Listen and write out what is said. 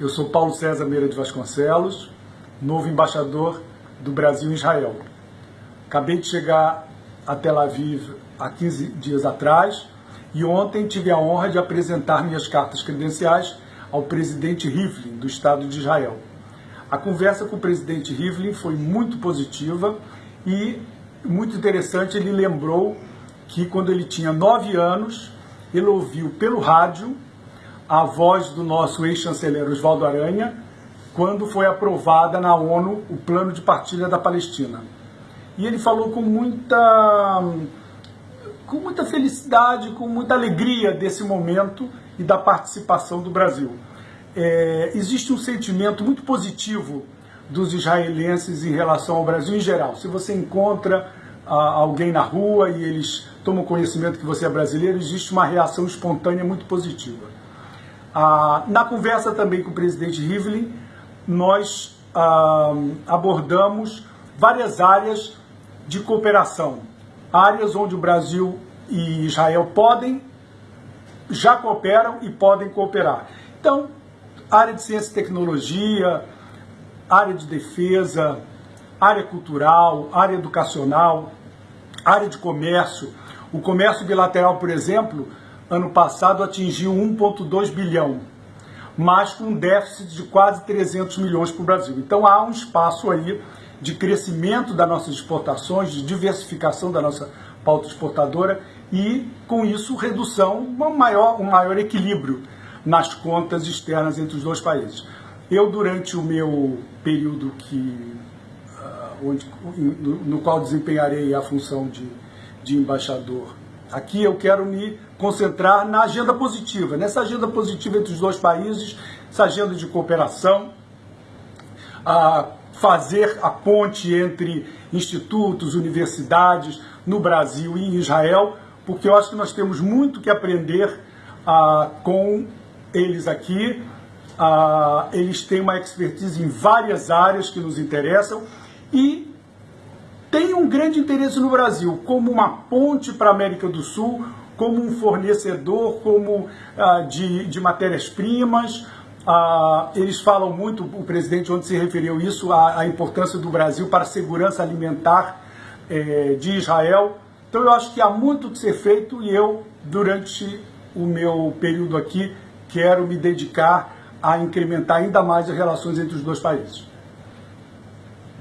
Eu sou Paulo César Meira de Vasconcelos, novo embaixador do Brasil em Israel. Acabei de chegar a Tel Aviv há 15 dias atrás e ontem tive a honra de apresentar minhas cartas credenciais ao presidente Rivlin, do Estado de Israel. A conversa com o presidente Rivlin foi muito positiva e muito interessante. Ele lembrou que quando ele tinha nove anos, ele ouviu pelo rádio a voz do nosso ex-chanceler Oswaldo Aranha quando foi aprovada na ONU o plano de partilha da Palestina. E ele falou com muita, com muita felicidade, com muita alegria desse momento e da participação do Brasil. É, existe um sentimento muito positivo dos israelenses em relação ao Brasil em geral. Se você encontra ah, alguém na rua e eles tomam conhecimento que você é brasileiro, existe uma reação espontânea muito positiva. Ah, na conversa também com o presidente Rivlin, nós ah, abordamos várias áreas de cooperação, áreas onde o Brasil e Israel podem, já cooperam e podem cooperar. Então, área de ciência e tecnologia, área de defesa, área cultural, área educacional, área de comércio. O comércio bilateral, por exemplo, ano passado atingiu 1,2 bilhão, mas com um déficit de quase 300 milhões para o Brasil. Então há um espaço aí de crescimento das nossas exportações, de diversificação da nossa pauta exportadora e, com isso, redução, um maior, um maior equilíbrio nas contas externas entre os dois países. Eu, durante o meu período que, uh, onde, no, no, qual desempenharei a função de, de embaixador Aqui eu quero me concentrar na agenda positiva, nessa agenda positiva entre os dois países, essa agenda de cooperação, a fazer a ponte entre institutos, universidades no Brasil e em Israel, porque eu acho que nós temos muito que aprender ah, com eles aqui. Ah, eles têm uma expertise em várias áreas que nos interessam e tem um grande interesse no Brasil como uma ponte para a América do Sul, como um fornecedor como ah, de, de matérias-primas. Ah, eles falam muito, o presidente onde se referiu isso, a, a importância do Brasil para a segurança alimentar eh, de Israel. Então eu acho que há muito que ser feito e eu, durante o meu período aqui, quero me dedicar a incrementar ainda mais as relações entre os dois países.